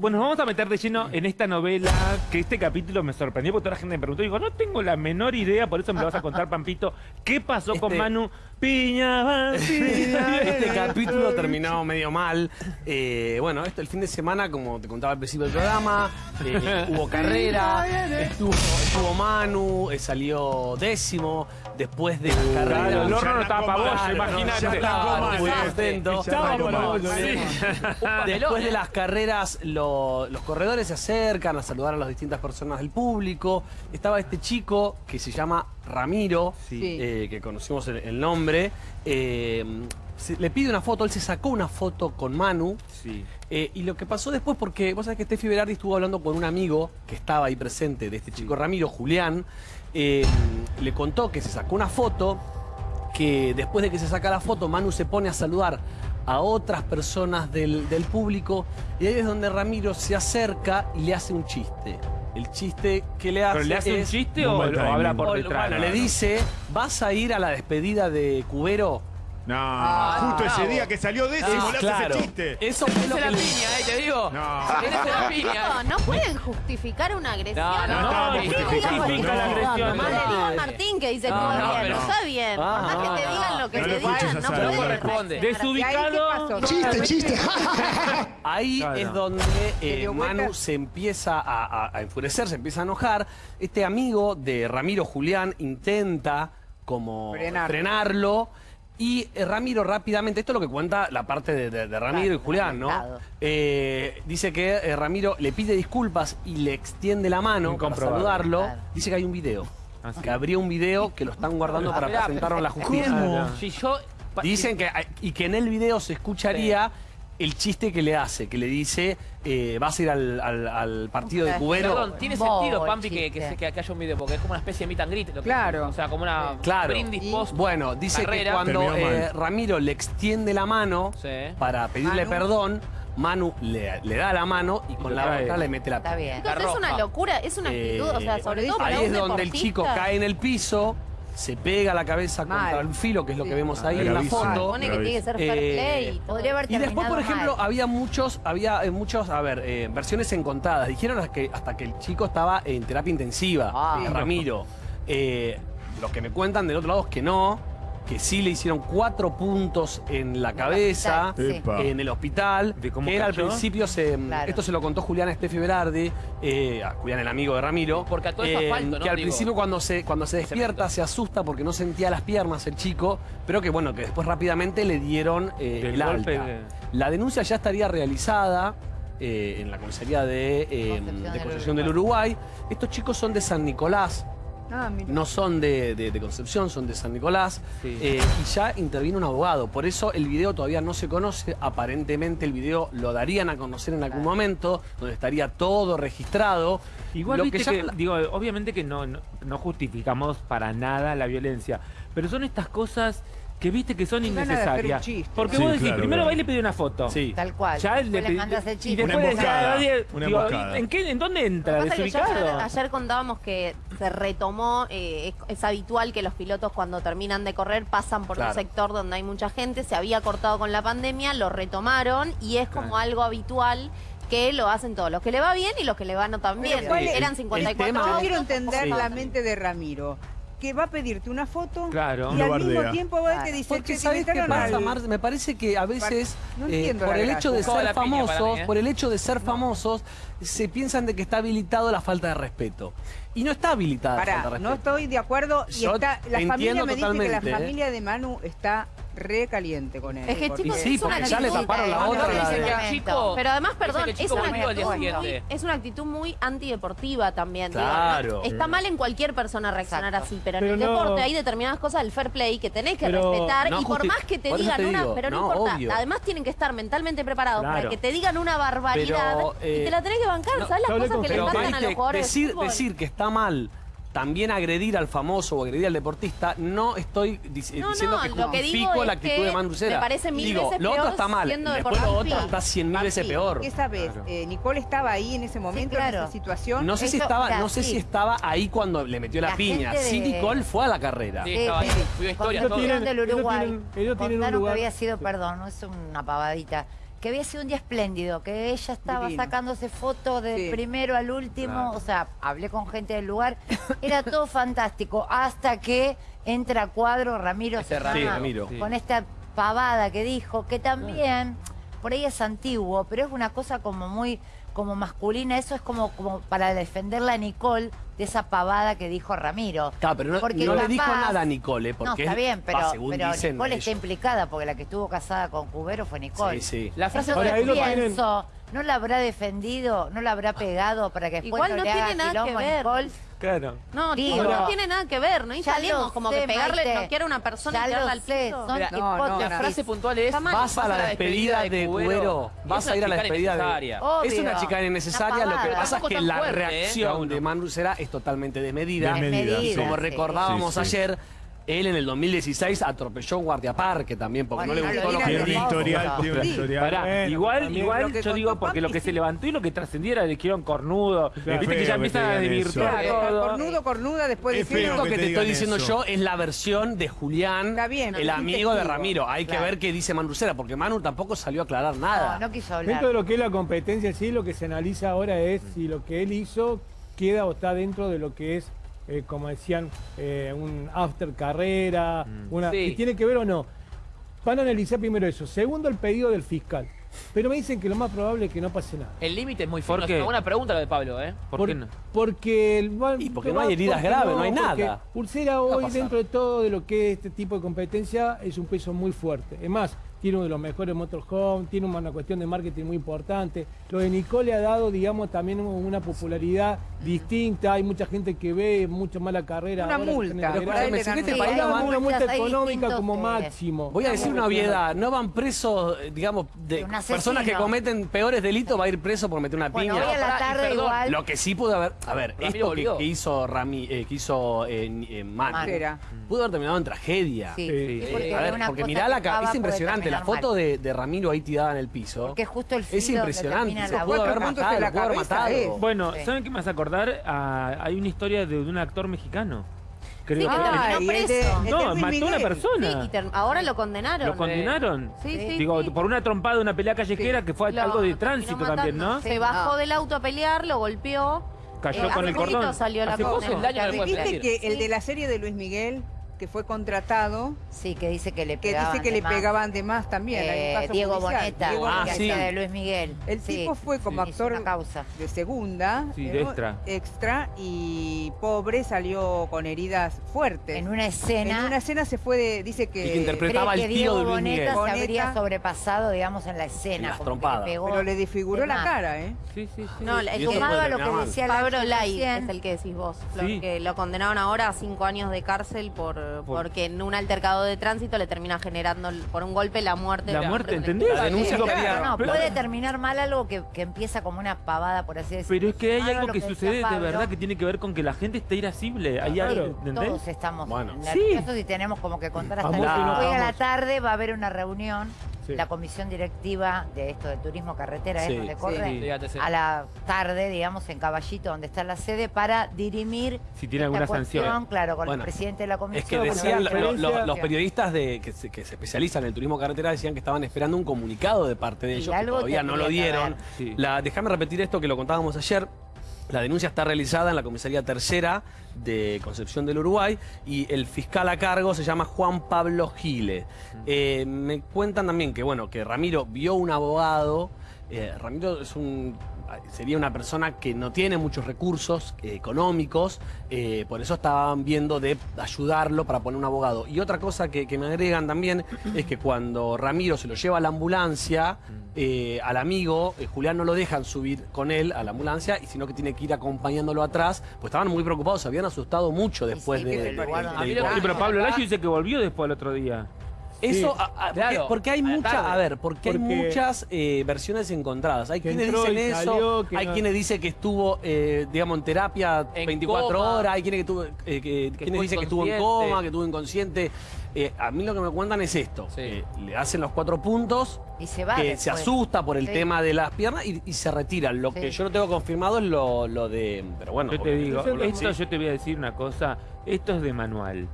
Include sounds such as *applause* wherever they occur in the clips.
Bueno, nos vamos a meter de lleno en esta novela, que este capítulo me sorprendió porque toda la gente me preguntó, digo, no tengo la menor idea, por eso me lo vas a contar, *laughs* Pampito, ¿qué pasó con Este- Manu Piña? Piña, *laughs* Este capítulo terminado medio mal. Eh, bueno, esto el fin de semana, como te contaba al principio del programa, eh, hubo *laughs* carrera, estuvo, estuvo Manu, eh, salió décimo. Después de la carrera. Claro, el horno no estaba para vos, imagínate. Después de las carreras, lo- los corredores se acercan a saludar a las distintas personas del público. Estaba este chico que se llama Ramiro, Sí. eh, que conocimos el, el nombre. eh, se- le pide una foto, él se sacó una foto con Manu. Sí. eh, y lo que pasó después, porque vos sabés que Steffi Berardi estuvo hablando con un amigo que estaba ahí presente de este chico Ramiro, Julián, eh, le contó que se sacó una foto, que después de que se saca la foto, Manu se pone a saludar a otras personas del, del público, y ahí es donde Ramiro se acerca y le hace un chiste. El chiste que le hace ¿Pero le hace un es- chiste o lo habla por o- detrás? bueno, le dice, ¿vas a ir a la despedida de Cubero? No, Ah, justo ese día que salió décimo, Es le hace claro. ese chiste. Eso fue lo que la le piña, eh, te digo. No. Esa es la piña. No, no pueden justificar una agresión. No, no, No, no, no justifica, la no. agresión. Mamá le no. digo a Martín que dice No, todo no, bien. pero- Está bien. Ah, más que te no, digan lo que no te digan, no pueden No corresponde. Desubicado. Chiste, chiste. *laughs* Ahí Claro. es donde eh. Manu se empieza a, a- a enfurecer, se empieza a enojar. Este amigo de Ramiro Julián intenta como Frenar. frenarlo. Y eh, Ramiro rápidamente, esto es lo que cuenta la parte de, de- de Ramiro y Julián, ¿no? Claro. Eh, dice que eh, Ramiro le pide disculpas y le extiende la mano para saludarlo. Claro. Dice que hay un video. Ah, sí. Que abrió un video que lo están guardando para presentarlo a la justicia. ¿Cómo? Si yo... Dicen que, y que en el video se escucharía el chiste que le hace, que le dice, eh, vas a ir al, al- al partido de Cubero. Perdón, tiene sentido, Pampi, que, que, haya un video, porque es como una especie de meet and greet. lo que- Claro. O sea, como una Claro. brindis post. Bueno, dice Carrera. que cuando eh, Ramiro le extiende la mano Sí. para pedirle Manu. perdón, Manu le, le da la mano y con la otra le mete la Está bien. La Entonces es una locura, es una actitud, o sea, sobre Eh, todo para ahí un es donde el chico cae en el piso, se pega la cabeza Mal. contra el filo, que es lo que vemos ahí Ah, en la foto. Supone que tiene que ser fair Eh, play. y Podría haber Y después, por ejemplo, mal. había muchos, había eh, muchos, a ver, eh, versiones encontradas. Dijeron hasta que, hasta que el chico estaba en terapia intensiva, Ah. Ramiro. Eh, lo que me cuentan del otro lado es que no, que sí le hicieron cuatro puntos en la cabeza, hospital, sí. Epa. en el hospital. ¿De cómo que él al principio se. Claro. Esto se lo contó Julián Steffi Berardi, eh, a Julián, el amigo de Ramiro. Porque a todo eso asfalto, ¿no? Que al Digo, principio cuando se, cuando se despierta se asusta porque no sentía las piernas el chico, pero que bueno, que después rápidamente le dieron eh, el golpe alta. de- La denuncia ya estaría realizada eh, en la comisaría de, eh, Concepción de del Concepción del Uruguay. Estos chicos son de San Nicolás, Ah, mira. no son de, de- de Concepción, son de San Nicolás. Sí. Eh, y ya intervino un abogado. Por eso el video todavía no se conoce. Aparentemente el video lo darían a conocer en algún momento, donde estaría todo registrado. Igual Lo viste que digo, obviamente que no, no, no justificamos para nada la violencia, pero son estas cosas que viste que son de innecesarias. Porque Sí, vos decís, claro, primero claro. va y le pide una foto. Sí. Tal cual. Ya Después le pedí- mandas el y chiste. después Una emboscada, "Ah, diez", una digo, emboscada. ¿en, qué, ¿En dónde entra? Lo que pasa es que ya ¿Desubicado? ayer, ayer contábamos que se retomó, eh, es, es habitual que los pilotos cuando terminan de correr pasan por Claro. un sector donde hay mucha gente, se había cortado con la pandemia, lo retomaron y es como Claro. algo habitual que lo hacen todos, los que le va bien y los que le va no tan bien. ¿cuál es- Eran el 54 tema- Yo quiero entender Sí. la mente de Ramiro, que va a pedirte una foto Claro. y al bardea. mismo tiempo va y te Claro. dice, Porque "Che, ¿sabes qué pasa, Mar? Me parece que a veces, No eh, entiendo por el hecho de ser famosos, mí, ¿eh? por el hecho de ser famosos, se piensan de que está habilitado la falta de respeto. Y no está habilitada la falta de Pará, respeto. no estoy de acuerdo y Yo está, la familia me dice que la ¿eh? familia de Manu está re caliente con él. Es que Y sí, es una porque ya le actitud- taparon la otra, la el chico- Pero además, perdón, el es chico una, actitud muy, es una actitud muy antideportiva también. Claro. está mal en cualquier persona reaccionar Exacto. así, pero, Pero en el no- deporte hay determinadas cosas del fair play que tenés que Pero respetar no y por más que te digan te una, pero no, no, importa, obvio. además tienen que estar mentalmente preparados para que te digan una barbaridad Pero, y eh, te la tenés que bancar, no, ¿sabes las cosas que le encantan a los jugadores decir que está mal también agredir al famoso o agredir al deportista, no estoy dic- No, diciendo no, que justifico la actitud de Manu Cera. me parece mil Digo, veces lo otro peor está mal, después lo otro está cien mil veces peor. ¿Qué sabes? Claro. Eh, Nicole estaba ahí en ese momento, claro. en esa situación. No sé si estaba, mira, no sé sí. si estaba ahí cuando le metió la, La piña. gente Sí, de- Nicole fue a la carrera. Sí, estaba ahí. Del ellos Uruguay. tienen- ellos tienen un Contaron lugar- que había sido, perdón, no es una pavadita, que había sido un día espléndido, que ella estaba Divino. sacándose fotos del Sí. primero al último, Claro. o sea, hablé con gente del lugar, era todo *laughs* fantástico, hasta que entra a cuadro Ramiro Sí, Ramiro. Sí. con esta pavada que dijo, que también, por ahí es antiguo, pero es una cosa como muy como masculina, eso es como, como para defenderla a Nicole de esa pavada que dijo Ramiro. Claro, pero no, Porque no le dijo nada a Nicole, No, porque está es- bien, pero, va, según pero dicen Nicole está implicada porque la que estuvo casada con Cubero fue Nicole. Sí, sí. La frase Entonces Ahora, ahí lo pienso, ¿no la habrá defendido? ¿No la habrá pegado para que después Igual no, no le haga tiene nada que ver. Nicole? Claro. No, Digo, no tiene nada que ver, no Ya instalemos como sé, que pegarle, Maite. noquear a una persona Ya y tirarla al piso. son Mira, No, no, hipótesis. La frase puntual es... Vas a la despedida de Cubero, vas a ir a la despedida de... Obvio. Es una chica innecesaria, lo que pasa es que la fuerte, ¿eh? reacción de Manu Cera es totalmente desmedida. Desmedida, Desmedida, sí. Como recordábamos Sí, sí. ayer, él en el 2016 atropelló un guardiaparque también, porque Bueno, no le gustó lo que dijo. historial, tiene un Sí. historial. Pará, Bueno, igual, igual yo digo porque lo que se levantó y lo que trascendiera le dijeron cornudo. Claro, Viste que ya que empieza te a desvirtuar. Cornudo, cornuda, después feo Lo que te te estoy diciendo eso. yo es la versión de Julián, Está bien, el amigo de. Ramiro. Hay que ver qué dice Manu Cera, porque Manu tampoco salió a aclarar nada. No, no quiso hablar. Dentro de lo que es la competencia, sí, lo que se analiza ahora es si lo que él hizo queda o está dentro de lo que es, eh, como decían, eh, un after carrera, una, Sí. si tiene que ver o no. Van a analizar primero eso. Segundo, el pedido del fiscal. Pero me dicen que lo más probable es que no pase nada. El límite es muy. Es una buena pregunta la de Pablo, ¿eh? ¿Por qué no? Porque el, Y porque no hay heridas graves, no hay nada. Pulsera hoy, dentro de todo de lo que es este tipo de competencia, es un peso muy fuerte. Es más, tiene uno de los mejores motorhome, tiene una cuestión de marketing muy importante. Lo de Nicole ha dado, digamos, también una popularidad distinta. Hay mucha gente que ve mucho más la carrera. Una ahora multa, si este país una multa económica como máximo. Voy a decir una obviedad, no van presos, eh, digamos, de personas que cometen peores delitos, va a ir preso por meter una Bueno, piña. hoy a la Pará, y tarde perdón, igual. Lo que sí pudo haber, a ver, Ramiro esto que, hizo Rami, eh, que hizo eh, eh, pudo haber terminado en tragedia. Sí, Sí. sí, Eh, porque a ver, porque mirá la ca- acaba es puede impresionante la foto de, de Ramiro ahí tirada en el piso. Porque justo el Es impresionante. Se pudo haber matado, la pudo matado. Bueno, Sí. ¿saben qué me hace acordar? Ah, hay una historia de un actor mexicano. Creo Sí, que que terminó de- preso. el de No, mató a una persona. Sí, ahora lo condenaron. ¿Lo condenaron? Sí, sí, Digo, sí. por una trompada de una pelea callejera que fue Lo algo de tránsito también, ¿no? Se bajó del auto a pelear, lo golpeó. Cayó Eh, con el cordón. salió la Viste que el de la serie de Luis Miguel, que fue contratado, Sí, que dice que le que pegaban dice que de le más. pegaban de más también. hay un Eh, caso Diego judicial. Boneta, Diego Ah, que sí. de Luis Miguel. El Sí. tipo fue como Hizo actor causa. de segunda, Sí, de extra. extra, y pobre salió con heridas fuertes. En una escena. En una escena se fue de, dice que, Y que interpretaba que tío Diego de Luis Boneta Miguel. se Boneta. habría sobrepasado, digamos, en la En escena. las como que le trompadas. pegó pero le desfiguró de la más. cara, ¿eh? Sí, sí, sí. No, eso sumado a lo que decía Pablo Lai, es el que decís vos, Sí. que lo condenaron ahora a cinco años de cárcel por, porque en un altercado de tránsito le termina generando por un golpe la muerte. La muerte. ¿entendés? La denuncia que había- No, puede terminar mal algo que, que empieza como una pavada, por así decirlo. Pero es que hay algo que sucede de verdad que tiene que ver con que la gente está irascible. Hay Claro. algo, ¿entendés? Todos estamos Bueno. nerviosos y tenemos como que contar hasta Hoy a la tarde va a haber una reunión, Sí. la comisión directiva de esto de turismo carretera, Sí. es donde corre, Sí. Fíjate, sí. a la tarde, digamos, en Caballito, donde está la sede, para dirimir Si tiene alguna cuestión, sanción. claro, con Bueno, el presidente de la comisión. Es que decían, lo- lo- los periodistas de, que, se, que se especializan en el turismo carretera decían que estaban esperando un comunicado de parte de Y ellos, que todavía no lo dieron. La, déjame repetir esto que lo contábamos ayer. La denuncia está realizada en la comisaría tercera de Concepción del Uruguay y el fiscal a cargo se llama Juan Pablo Gile. Eh, me cuentan también que bueno que Ramiro vio un abogado. eh, Ramiro es un sería una persona que no tiene muchos recursos eh, económicos, eh, por eso estaban viendo de ayudarlo para poner un abogado. Y otra cosa que, que me agregan también es que cuando Ramiro se lo lleva a la ambulancia, eh, al amigo, eh, Julián no lo dejan subir con él a la ambulancia, y sino que tiene que ir acompañándolo atrás, pues estaban muy preocupados, se habían asustado mucho después sí, de, pero Pablo Layo dice que volvió después el otro día. Eso, Sí. a- a- porque- Claro, porque, hay a la muchas, a ver, porque, hay muchas eh, versiones encontradas. Hay Que quienes dicen eso, salió, que hay no- quienes dicen que estuvo, eh, digamos, en terapia En 24 coma. horas, hay quienes, que tuvo, eh, que- quienes fue dicen que estuvo en coma, que estuvo inconsciente. Eh, a mí lo que me cuentan es esto, Sí. eh, le hacen los cuatro puntos, Y se va que después. se asusta por el Sí. tema de las piernas y, y se retiran. Lo Sí. que yo no tengo confirmado es lo, lo de... Pero bueno, Yo te digo, esto sí. yo te voy a decir una cosa, esto es de manual.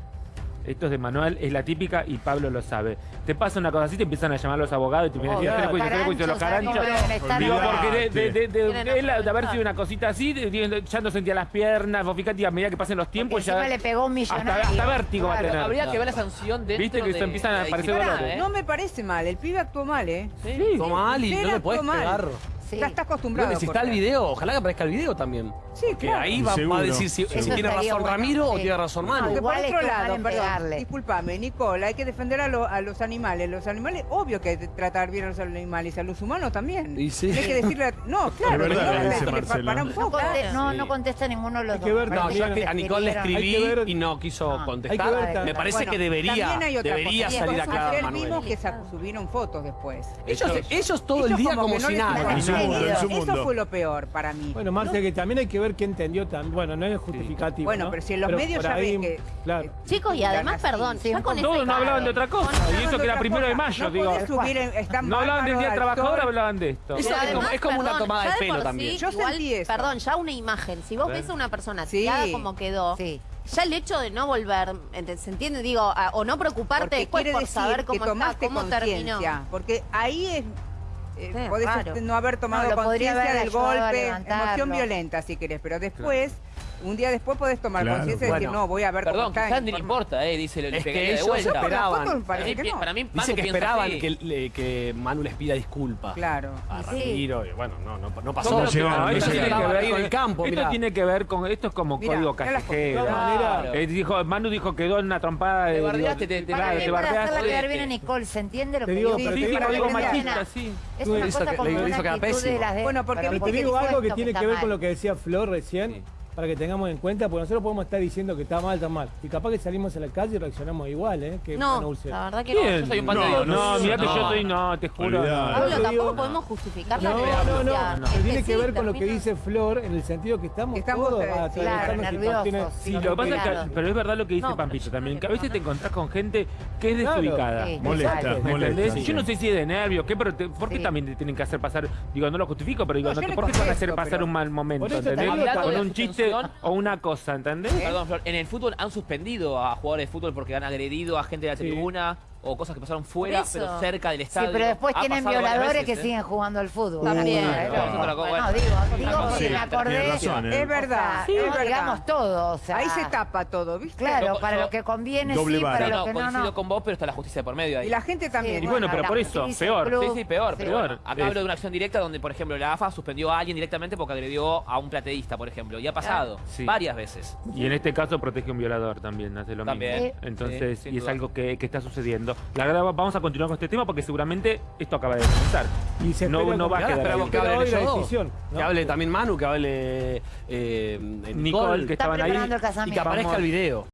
Esto es de manual, es la típica y Pablo lo sabe. Te pasa una cosa así, te empiezan a llamar los abogados y te empiezan a decir, Obvio. tres juicios, los Caranchos. Digo, porque de, de, de, de- Tienen él, de haber sido una cosita así, de- de- ya no sentía las piernas, vos fíjate, a medida que pasen los tiempos ya... le pegó un hasta, millonario. hasta vértigo va a Claro. tener. Habría que ver la sanción dentro Viste que de, se empiezan a aparecer dolores. ¿eh? No me parece mal, el pibe actuó mal, ¿eh? Sí. Toma mal y no le actuó puedes mal. pegar. Sí. Ya está acostumbrado. Bueno, y si está el video, ojalá que aparezca el video también. Sí, Que claro. ahí va, va a decir si, tiene razón bueno, Ramiro o tiene razón Manu. Porque por otro lado, perdón, pegarle. discúlpame, Nicole, hay que defender a, lo- a los animales. Los animales, obvio que hay que tratar bien a los animales, a los humanos también. Y sí. Hay que decirle, no, claro, verdad no, dice para un No, poco. conte- no, Sí. no contesta ninguno de los Hay que dos. ver No, yo que a Nicole le escribí Hay ver- y no quiso Ah. contestar. Hay Me parece Bueno, que debería, hay debería salir a aclarar Ayer Manuel. mismo que subieron fotos después. Ellos, ellos todo el día como no si nada. En su mundo, Eso fue lo peor para mí. Bueno, Marcia, que también hay que ver qué entendió también. Bueno, no es justificativo. Bueno, ¿no? pero si en los medios ya ahí, ven que- Claro. Chicos, y además, perdón, sí, con Todos no hablaban de otra cosa. Y eso que era primero de mayo, no digo. podés subir en- están No hablaban del Día Trabajador, hablaban de esto. Eso es como- además, es como una tomada de pelo también. Yo sentí eso. Perdón, ya una imagen. Si vos ves a una persona tirada como quedó, Sí. ya el hecho de no volver, ¿se entiende? Digo, a- o no preocuparte Porque después por decir saber cómo está, cómo terminó. Porque ahí es. Eh, Sí, podés este, no haber tomado No, conciencia del golpe, emoción violenta si querés, pero después, un día después podés tomar Claro, conciencia y decir, bueno. no, voy a ver cómo Perdón, ni le informa- importa, eh, dice el Es que pegaría de ellos vuelta. esperaban. Para mí, que no. para mí, Dice Manu que esperaban que, le- que Manu les pida disculpas. Claro. A Sí. Ramiro, y bueno, no, no, no pasó. Que no, no esto tiene que ver Ahí con en el campo, esto tiene que ver con esto es como código callejero. Eh, dijo, Manu dijo quedó en una trompada de Te bardeaste, te- te- claro, Para, te bardeaste. quedar bien a Nicole, ¿se entiende lo que digo, digo? Sí, sí, que- machista, sí. Es una cosa que- como le una actitud de las Bueno, porque te digo algo que tiene que ver con lo que decía Flor recién, para que tengamos en cuenta, porque nosotros podemos estar diciendo que está mal, está mal. Y capaz que salimos a la calle y reaccionamos igual, ¿eh? Que No, la verdad que ¿Quién? Yo soy un No, no, mirá que yo No. estoy, no, te juro. No. Pablo, tampoco podemos justificar la No, no, no, tiene que sí, ver con lo que dice Flor, en el sentido que estamos, todos atravesando claro, situaciones- nerviosos, Sí, lo que pasa es Claro. que, pero es verdad lo que dice No, Pampito también, que a veces no, te no. encontrás con gente que es desubicada. Molesta, exacto. ¿Me molesta. entendés? Yo no sé si es de nervios, qué, pero ¿por qué también te tienen que hacer pasar? Digo, no lo justifico, pero digo, No, no ¿por qué te van a hacer pasar un mal momento? ¿Entendés? Con un chiste o una cosa, ¿entendés? Perdón, Flor, en el fútbol han suspendido a jugadores de fútbol porque han agredido a gente de la tribuna o cosas que pasaron fuera, pero cerca del Sí, estadio. pero después Ha tienen violadores veces, que ¿eh? siguen jugando al fútbol. También. Otra cosa. Bueno, Bueno, digo, digo porque Sí, me acordé. razón, ¿eh? Es verdad, Sí, es verdad. digamos todo. O sea, Ahí se tapa todo, ¿viste? Claro, Yo- para yo- lo que conviene Doble sí, vara. para No, lo no, que no, coincido no. con vos, pero está la justicia por medio ahí. Y la gente también. Sí, Y bueno, pero por eso, peor. club. Sí, sí, peor, Sí. peor. Peor. Acá hablo de una acción directa donde, por ejemplo, la AFA suspendió a alguien directamente porque agredió a un plateísta, por ejemplo. Y ha pasado Sí. varias veces. Y en este caso protege a un violador también, hace lo También. mismo. Entonces, Sí, y es algo que, que está sucediendo. La verdad, vamos a continuar con este tema porque seguramente esto acaba de comenzar. Y se No- no va a quedar esperamos ahí. que hoy la decisión, ¿no? Que hable también Manu, que hable eh, Nicole, Nicole, que estaban ahí. y que aparezca el video.